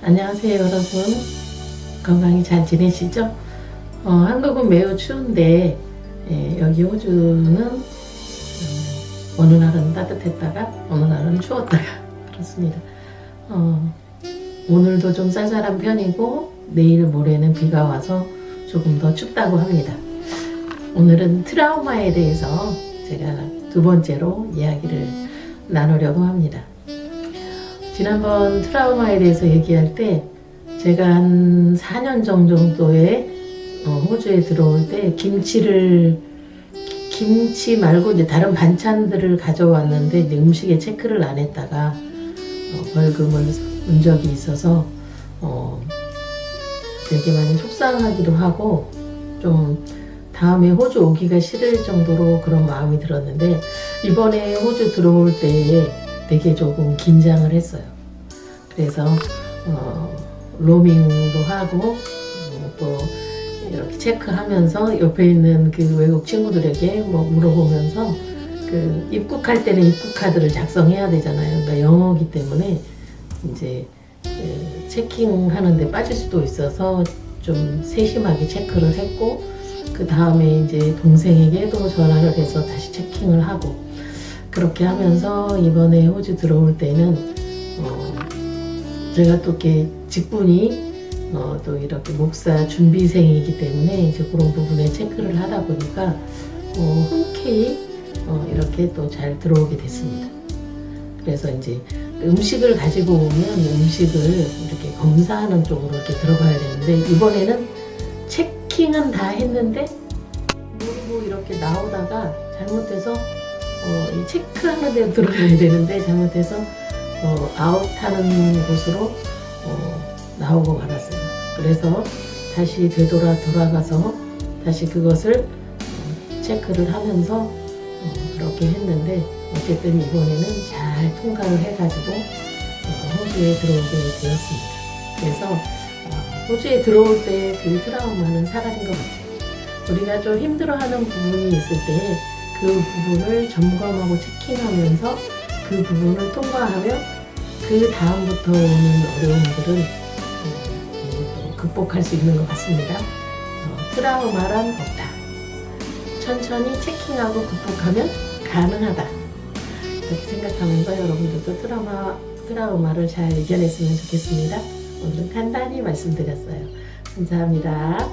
안녕하세요 여러분. 건강히 잘 지내시죠? 어, 한국은 매우 추운데 예, 여기 호주는 음, 어느 날은 따뜻했다가 어느 날은 추웠다가 그렇습니다. 어, 오늘도 좀 쌀쌀한 편이고 내일 모레는 비가 와서 조금 더 춥다고 합니다. 오늘은 트라우마에 대해서 제가 두 번째로 이야기를 나누려고 합니다 지난번 트라우마에 대해서 얘기할 때 제가 한 4년 정도에 어, 호주에 들어올 때 김치를 김치 말고 이제 다른 반찬들을 가져왔는데 이제 음식에 체크를 안 했다가 어, 벌금을 문 적이 있어서 어, 되게 많이 속상하기도 하고 좀 다음에 호주 오기가 싫을 정도로 그런 마음이 들었는데 이번에 호주 들어올 때에 되게 조금 긴장을 했어요. 그래서 어, 로밍도 하고 어, 또 이렇게 체크하면서 옆에 있는 그 외국 친구들에게 뭐 물어보면서 그 입국할 때는 입국 카드를 작성해야 되잖아요. 그러니까 영어기 때문에 이제 그 체킹하는데 빠질 수도 있어서 좀 세심하게 체크를 했고 그 다음에 이제 동생에게도 전화를 해서 다시 체킹을 하고 그렇게 하면서 이번에 호주 들어올 때는 어 제가 또 이렇게 직분이 어, 또 이렇게 목사 준비생이기 때문에 이제 그런 부분에 체크를 하다 보니까 어, 흔쾌히 어, 이렇게 또 잘 들어오게 됐습니다. 그래서 이제 음식을 가지고 오면 음식을 이렇게 검사하는 쪽으로 이렇게 들어가야 되는데 이번에는 체킹은 다 했는데 모르고 이렇게 나오다가 잘못해서 어, 이 체크하는 데 들어가야 되는데 잘못해서 어, 아웃하는 곳으로 어, 나오고 말았어요. 그래서 다시 되돌아 돌아가서 다시 그것을 어, 체크를 하면서 어, 그렇게 했는데 어쨌든 이번에는 잘 통과를 해가지고 어, 호주에 들어오게 되었습니다. 그래서 어, 호주에 들어올 때 그 트라우마는 사라진 것 같아요. 우리가 좀 힘들어하는 부분이 있을 때 그 부분을 점검하고 체킹하면서 그 부분을 통과하면 그 다음부터 오는 어려움들은 어, 극복할 수 있는 것 같습니다. 어, 트라우마란 없다. 천천히 체킹하고 극복하면 가능하다. 그렇게 생각하면서 여러분들도 트라우마, 트라우마를 잘 이겨냈으면 좋겠습니다. 오늘은 간단히 말씀드렸어요. 감사합니다.